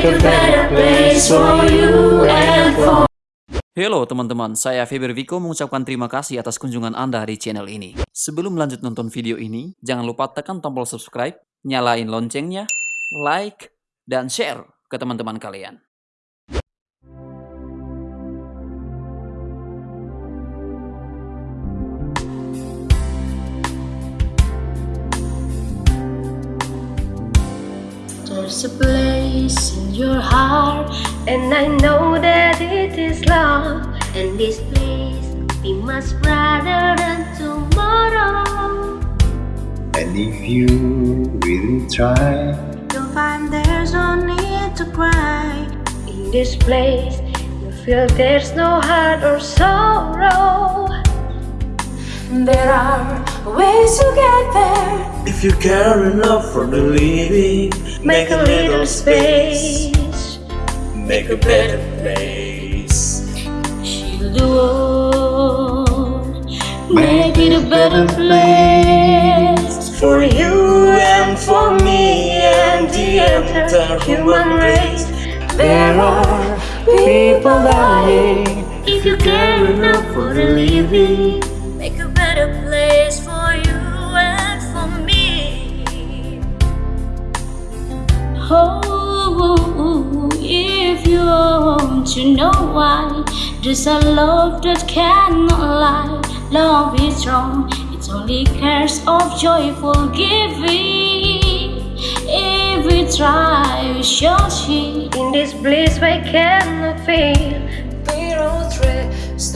Halo teman-teman, saya Feber Viko mengucapkan terima kasih atas kunjungan Anda di channel ini. Sebelum lanjut nonton video ini, jangan lupa tekan tombol subscribe, nyalain loncengnya, like, dan share ke teman-teman kalian. There's a place in your heart, and I know that it is love. And this place be much brighter than tomorrow. And if you really try, You'll find there's no need to cry. In this place, you feel there's no hurt or sorrow. There are ways to get there. If you care enough for the living, Make a little space. make a better place. The world. Make it a better place for you and for me and the entire human race. There are people dying. If you care enough for the living, make a better place for you and for me. Oh, if you want to know why, there's a love that cannot lie. Love is strong, it's only cares of joyful giving. If we try, we shall see. In this bliss, we cannot fail.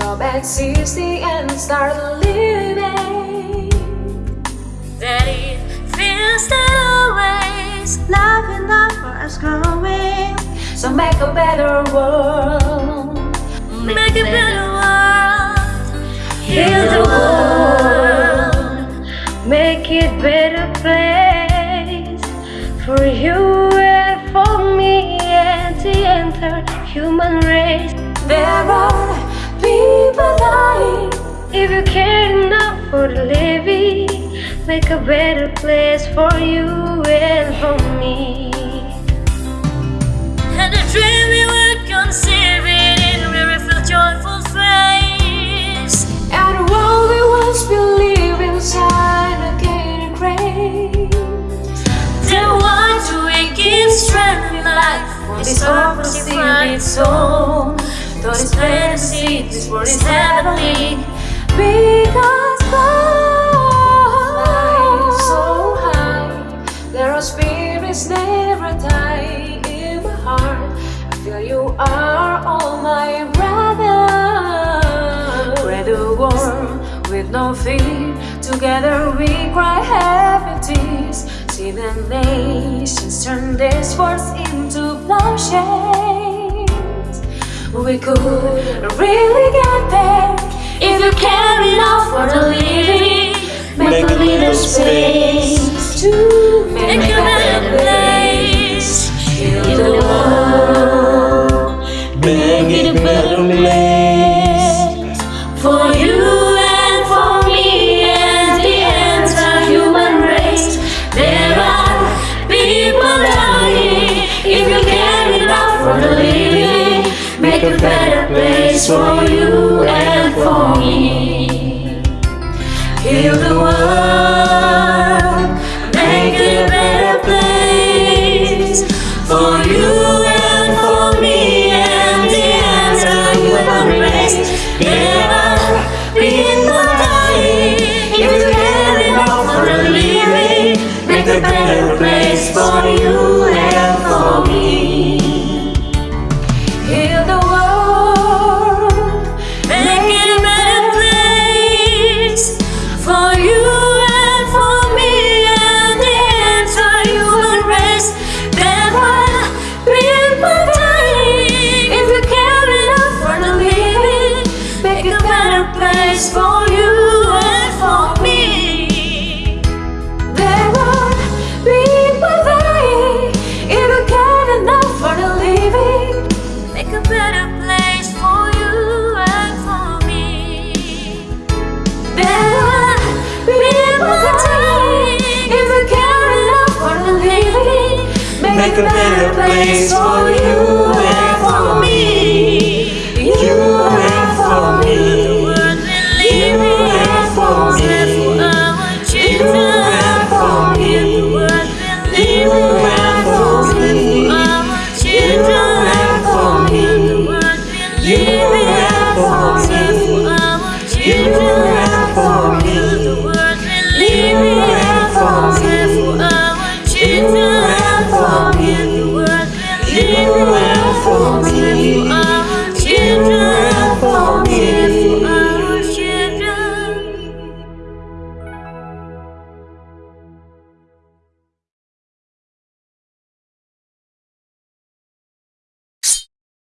Stop existing and start living. That it feels that always love enough for us growing. So make a better world. Make a better world. Heal the world. Make it better place for you and for me and the entire human race. There are people dying. If you care enough for the living, make a better place for you and for me. And the dream we were conceiving in where we feel joyful face. And the world we once believed inside again grace. Then why do we give strength in life this opposite soul? Though this fantasy, this world is heavenly. Because fly so high, there are spirits never die in my heart. I feel you are all my brothers. We're the world with no fear. Together we cry happy tears. See the nations turn these words into bloodshed. We could really get there if you care enough for the living. Make a little space place for you and for me. Heal the world, make it a better place for you and for me and the entire human race. There are people dying. If you care enough for the living, make a better place for make a better place for you.